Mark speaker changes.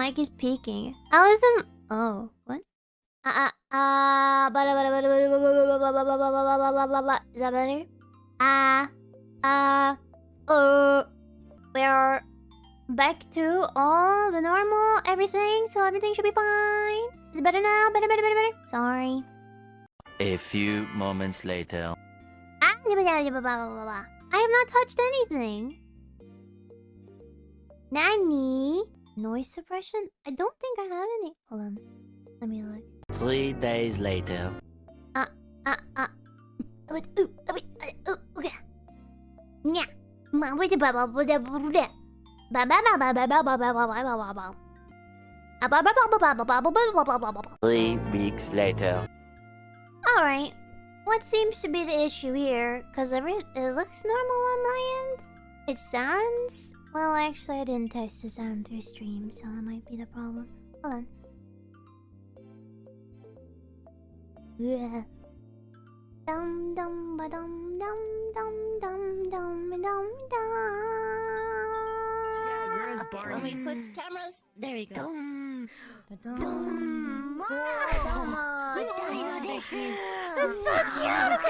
Speaker 1: Mike is peeking. I was. Oh, what? Ah ah ah. Is that better? Ah ah. Oh, we are back to all the normal everything, so everything should be fine. Is it better now? Better, better, better, better. Sorry.
Speaker 2: A few moments later.
Speaker 1: Ah. I have not touched anything. Nanny. Noise suppression? I don't think I have any. Hold on. Let me look.
Speaker 2: Three days later.
Speaker 1: Ah, ah. Wait, ooh, wait, uh, ooh, okay. Nya. Ma, wait, ba, ba. Ah, ba, ba, ba, ba, ba, ba, ba, ba, ba, ba, ba, ba, ba.
Speaker 2: Three weeks later.
Speaker 1: Alright. What seems to be the issue here? Because it looks normal on my end. It sounds... Well, actually, I didn't test the sound through stream, so that might be the problem. Hold on. Yeah. Dum dum ba dum dum dum dum dum dum dum.
Speaker 3: where's Barney?
Speaker 4: When we switch cameras, there we go.
Speaker 1: Dum
Speaker 4: Dum.
Speaker 1: dum.
Speaker 4: Dum.
Speaker 1: Dino, this is.
Speaker 4: It's so cute! I'm gonna die!